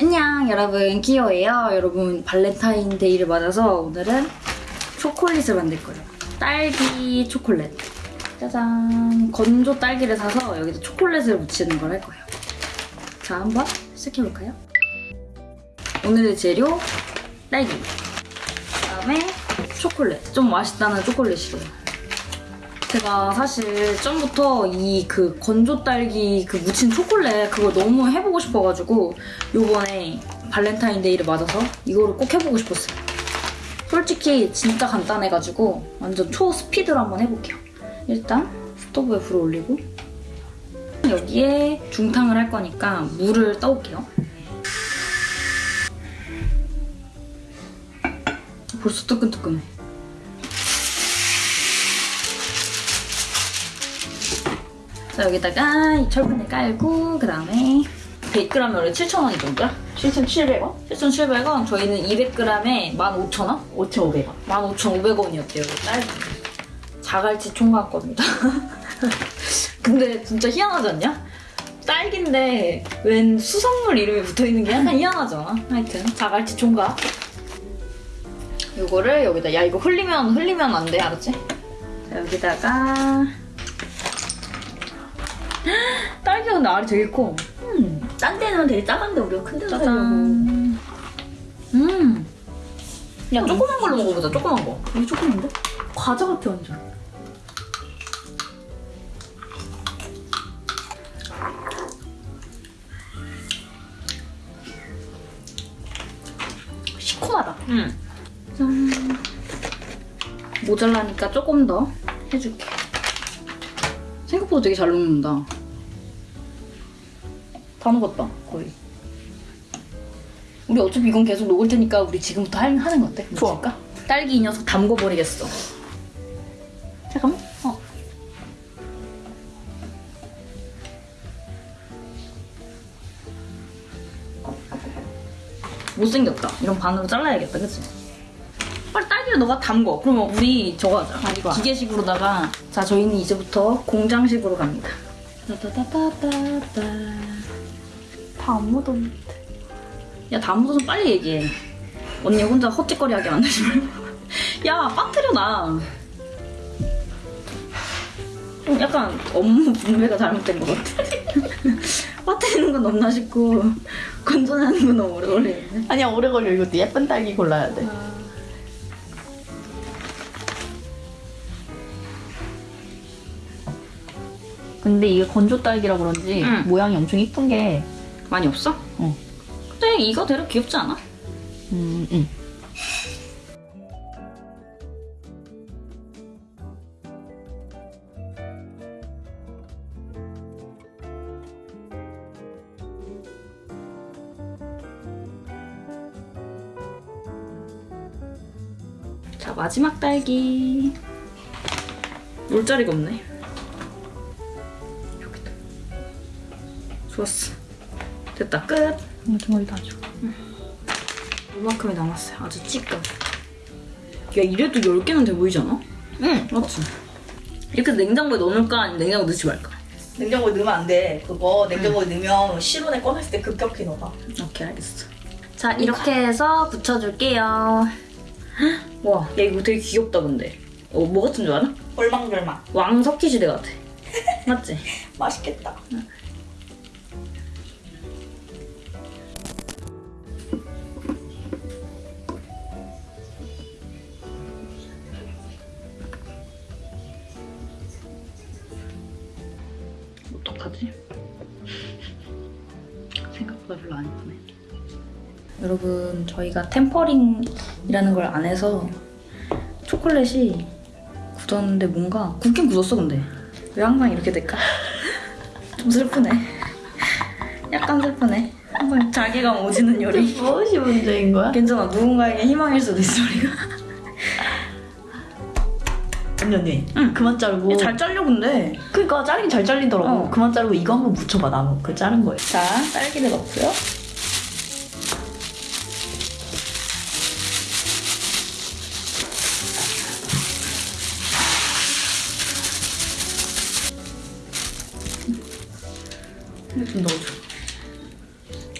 안녕 여러분. 키오예요. 여러분 발렌타인데이를 맞아서 오늘은 초콜릿을 만들 거예요. 딸기 초콜릿. 짜잔. 건조 딸기를 사서 여기다 초콜릿을 묻히는 걸 할 거예요. 자 한번 시작해볼까요? 오늘의 재료 딸기. 그다음에 초콜릿. 좀 맛있다는 초콜릿이래요 제가 사실 전부터 이 그 건조 딸기 그 묻힌 초콜릿 그걸 너무 해보고 싶어가지고 요번에 발렌타인데이를 맞아서 이거를 꼭 해보고 싶었어요. 솔직히 진짜 간단해가지고 완전 초스피드로 한번 해볼게요. 일단 스토브에 불을 올리고 여기에 중탕을 할 거니까 물을 떠올게요. 벌써 뜨끈뜨끈해. 자 여기다가 이 철분을 깔고 그 다음에 100g에 원래 7,000원이던가? 7,700원? 7,700원 저희는 200g에 15,000원? 5,500원. 15,500원이었대요 딸기 자갈치 총각 겁니다 근데 진짜 희한하지 않냐? 딸기인데 웬 수성물 이름이 붙어있는 게 약간 희한하잖아 하여튼 자갈치 총각 요거를 여기다 야 이거 흘리면 흘리면 안 돼 알았지? 자 여기다가 딸기가 근데 알이 되게 커 음, 딴 데는 되게 작은데 우리가 큰 데서 살려고. 짜잔. 음. 야, 조그만 걸로 먹어보자, 조그만 거. 이게 조금인데? 과자 같아 완전. 시큼하다. 음. 짠. 모자라니까 조금 더 해줄게. 생각보다 되게 잘 녹는다. 다 녹았다, 거의. 우리 어차피 이건 계속 녹을 테니까 우리 지금부터 할- 하는 거 어때? 좋아. 딸기 이 녀석 담궈버리겠어. 잠깐만. 어. 못생겼다. 이런 반으로 잘라야겠다, 그치? 빨리 딸기를 너가 담궈. 그러면 우리 저거 하자. 아, 이거. 기계식으로다가. 자, 저희는 이제부터 공장식으로 갑니다. 따다다다다 다. 다안 묻었는데. 야, 다 묻어서 빨리 얘기해. 언니 혼자 헛짓거리하게 만들지 말고. 야, 빠뜨려 놔. 좀 약간 업무 분배가 잘못된 것 같아. 빠뜨리는 건 너무나 쉽고 건전하는 건 너무 오래 걸리는데. 아니야 오래 걸려 이것도 예쁜 딸기 골라야 돼. 근데 이게 건조 딸기라 그런지 응. 모양이 엄청 이쁜 게. 많이 없어? 어. 근데 이거 대로 귀엽지 않아? 음, 음. 자, 마지막 딸기. 놀 자리가 없네. 좋았어. 됐다. 끝. 음, 덩어리 다 줘. 이만큼이 남았어요. 아주 찌끔. 야, 이래도 10개는 돼 보이지 않아? 응. 맞지? 이렇게 냉장고에 넣어놓을까? 아니면 냉장고에 넣지 말까? 냉장고에 넣으면 안 돼. 그거 냉장고에 넣으면 실온에 꺼냈을 때 급격히 녹아. 오케이, 알겠어. 자, 이렇게 해서 붙여줄게요. 와, 야, 이거 되게 귀엽다, 근데. 어, 뭐 같은 줄 알아? 얼망절망. 왕석희 시대 같아. 맞지? 맛있겠다. 어떡하지? 생각보다 별로 안 예쁘네. 여러분, 저희가 템퍼링이라는 걸 안 해서 초콜릿이 굳었는데 뭔가 굳긴 굳었어, 근데. 왜 항상 이렇게 될까? 좀 슬프네. 약간 슬프네. 항상 자괴감 오지는 요리. 무엇이 문제인 거야? 괜찮아, 누군가에게 희망일 수도 있어, 우리가. 언니 언니. 응. 그만 자르고. 잘 잘려, 근데. 그러니까 자르긴 잘 잘리더라고. 어. 그만 자르고 이거 한번 묻혀봐 나무. 그 자른 거예요. 자, 딸기를 넣고요. 좀 넣어줘.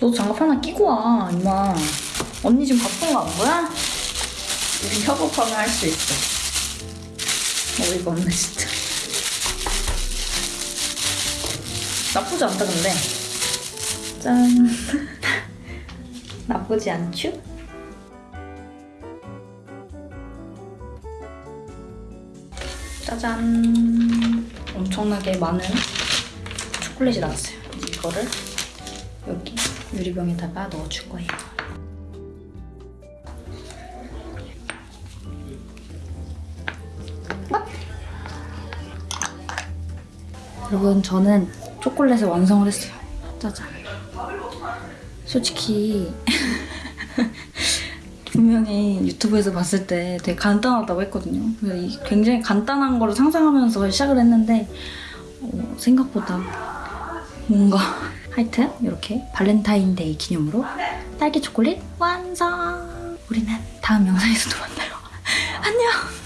너도 장갑 하나 끼고 와, 임마. 언니 지금 바쁜 거 안 보여? 우리 협업하면 할 수 있어. 어이가 없네, 진짜. 나쁘지 않다, 근데. 짠. 나쁘지 않죠? 짜잔. 엄청나게 많은 초콜릿이 나왔어요. 이거를 여기 유리병에다가 넣어줄 거예요. 여러분 저는 초콜릿을 완성을 했어요. 짜잔. 솔직히 분명히 유튜브에서 봤을 때 되게 간단하다고 했거든요. 굉장히 간단한 거를 상상하면서 시작을 했는데 어, 생각보다 뭔가 하여튼 이렇게 발렌타인데이 기념으로 딸기 초콜릿 완성! 우리는 다음 영상에서 또 만나요. 안녕!